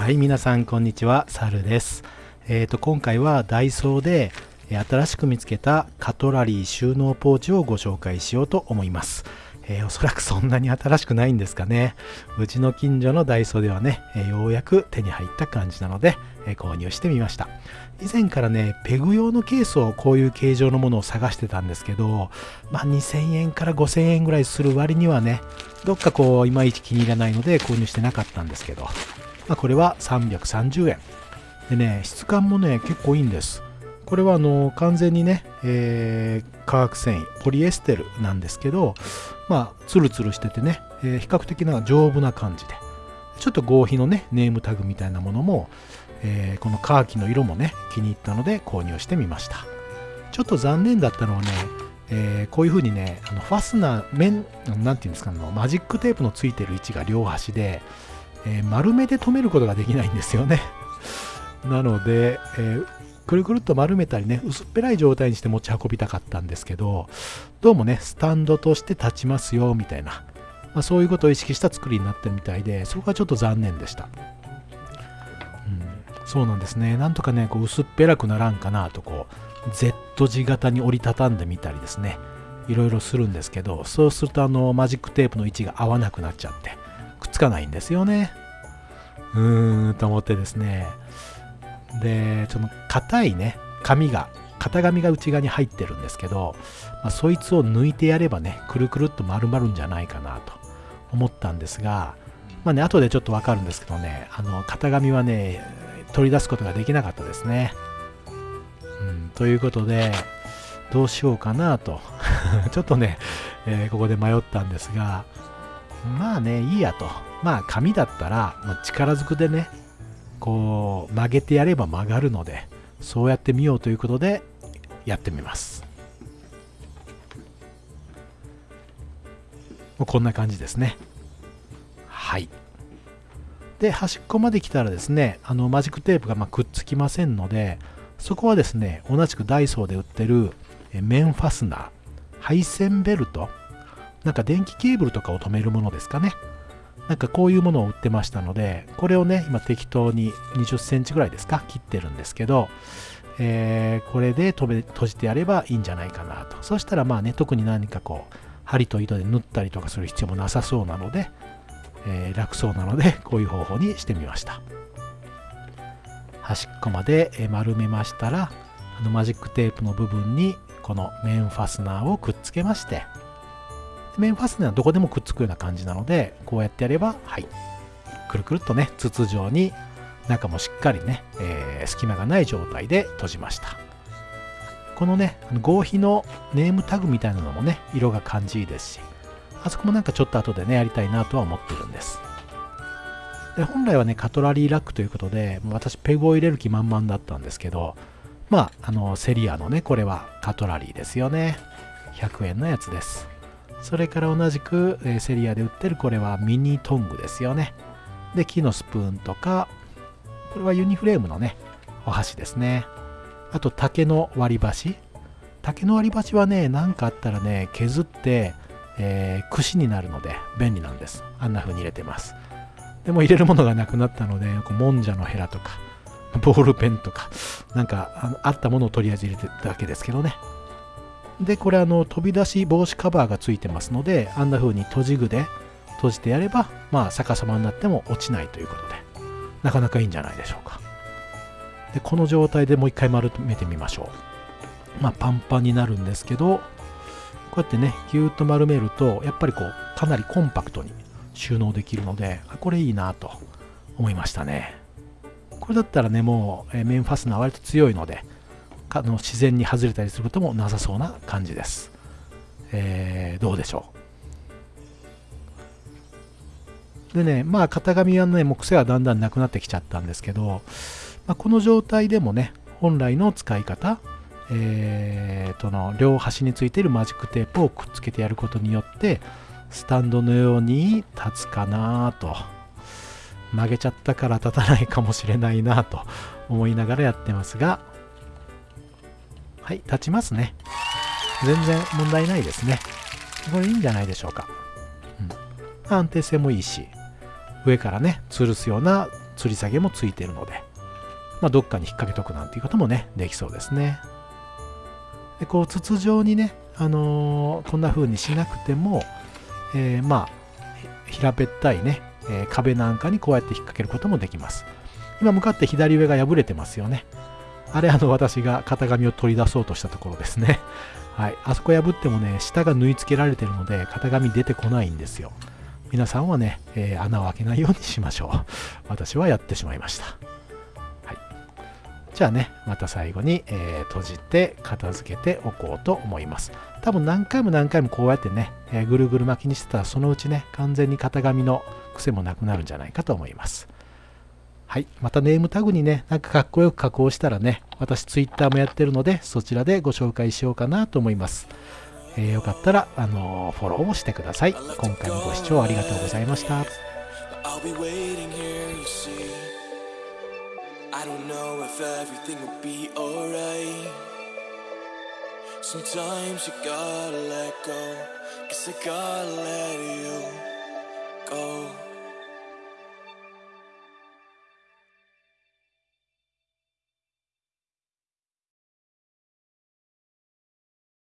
はい、皆さんこんにちは、サルです。えっ、と、今回はダイソーで新しく見つけたカトラリー収納ポーチをご紹介しようと思います。えーおそらくそんなに新しくないんですかね。うちの近所のダイソーではね、えーようやく手に入った感じなので、えー購入してみました。以前からね、ペグ用のケースをこういう形状のものを探してたんですけど、まあ2000円から5000円ぐらいする割にはね、どっかこう、いまいち気に入らないので購入してなかったんですけど、まあ、これは330円。でね、質感もね、結構いいんです。これはあの完全にね、えー化学繊維、ポリエステルなんですけど、まあ、ツルツルしててね、えー比較的な丈夫な感じで、ちょっと合皮のね、ネームタグみたいなものも、えーこのカーキの色もね、気に入ったので購入してみました。ちょっと残念だったのはね、えこういう風にね、あのファスナー、面、なんていうんですか、あのマジックテープのついてる位置が両端で、え丸めで留めることができないんですよね。なので、えーくるくるっと丸めたりね、薄っぺらい状態にして持ち運びたかったんですけど、どうもね、スタンドとして立ちますよ、みたいな、まあ、そういうことを意識した作りになってるみたいで、そこがちょっと残念でした。うん、そうなんですね。なんとかね、こう薄っぺらくならんかなと、こう、Z 字型に折りたたんでみたりですね、いろいろするんですけど、そうするとあの、マジックテープの位置が合わなくなっちゃって、くっつかないんですよね。うーん、と思ってですね。で、その硬いね、紙が、型紙が内側に入ってるんですけど、まあ、そいつを抜いてやればね、くるくるっと丸まるんじゃないかなと思ったんですが、まあね、後でちょっとわかるんですけどね、あの、型紙はね、取り出すことができなかったですね。うん、ということで、どうしようかなと、ちょっとね、えーここで迷ったんですが、まあね、いいやと。まあ、紙だったら、もう力ずくでね、こう、曲げてやれば曲がるので、そうやってみようということで、やってみます。こんな感じですね。はい。で、端っこまで来たらですね、あの、マジックテープがまあくっつきませんので、そこはですね、同じくダイソーで売ってる面ファスナー、配線ベルト、なんか電気ケーブルとかを止めるものですかね。なんかこういうものを売ってましたので、これをね、今適当に20センチぐらいですか、切ってるんですけど、えーこれで閉め閉じてやればいいんじゃないかなと。そしたらまあね、特に何かこう、針と糸で縫ったりとかする必要もなさそうなので、えー楽そうなので、こういう方法にしてみました。端っこまで丸めましたら、あのマジックテープの部分にこの面ファスナーをくっつけまして、面ファスナーはどこでもくっつくような感じなので、こうやってやれば、はい、くるくるっとね、筒状に中もしっかりね、えー隙間がない状態で閉じました。このね、合皮のネームタグみたいなのもね、色が感じいいですし、あそこもなんかちょっと後でね、やりたいなとは思ってるんです。で本来はね、カトラリーラックということで、私ペグを入れる気満々だったんですけど、まあ、あの、セリアのね、これはカトラリーですよね。100円のやつです。それから同じく、えーセリアで売ってるこれはミニトングですよね。で、木のスプーンとか、これはユニフレームのね、お箸ですね。あと竹の割り箸。竹の割り箸はね、何かあったらね、削って、えー串になるので便利なんです。あんな風に入れてます。でも入れるものがなくなったので、こうもんじゃのヘラとか、ボールペンとか、なんかあったものをとりあえず入れてただけですけどね。で、これあの飛び出し防止カバーがついてますので、あんな風に閉じ具で閉じてやれば、まあ逆さまになっても落ちないということで、なかなかいいんじゃないでしょうか。で、この状態でもう一回丸めてみましょう。まあパンパンになるんですけど、こうやってね、ぎゅーっと丸めると、やっぱりこう、かなりコンパクトに収納できるので、これいいなと思いましたね。これだったらね、もう、えーメンファスナー割と強いので、あの自然に外れたりすることもなさそうな感じです。えーどうでしょう？でね、まあ型紙はね、もう癖はだんだんなくなってきちゃったんですけど、まあ、この状態でもね、本来の使い方、えーとの両端についているマジックテープをくっつけてやることによって、スタンドのように立つかなと。曲げちゃったから立たないかもしれないなと思いながらやってますが、はい、立ちますね。全然問題ないですね。これいいんじゃないでしょうか。うん、安定性もいいし、上からね、吊るすような吊り下げもついているので、まあ、どっかに引っ掛けとくなんていうこともねできそうですねでこう筒状にね、あのー、こんな風にしなくても、えー、まあ平べったいね、えー、壁なんかにこうやって引っ掛けることもできます今向かって左上が破れてますよねあれあの私が型紙を取り出そうとしたところですね。はい、あそこ破ってもね下が縫い付けられてるので型紙出てこないんですよ。皆さんはね、えー、穴を開けないようにしましょう。私はやってしまいました。はい。じゃあねまた最後に、えー、閉じて片付けておこうと思います。多分何回も何回もこうやってね、えー、ぐるぐる巻きにしてたらそのうちね完全に型紙の癖もなくなるんじゃないかと思います。はい。またネームタグにね、なんかかっこよく加工したらね、私 Twitter もやってるので、そちらでご紹介しようかなと思います。えー、よかったら、あのー、フォローをしてください。今回もご視聴ありがとうございました。I don't know if everything will be alright. Sometimes you gotta let go, cause I gotta let you go.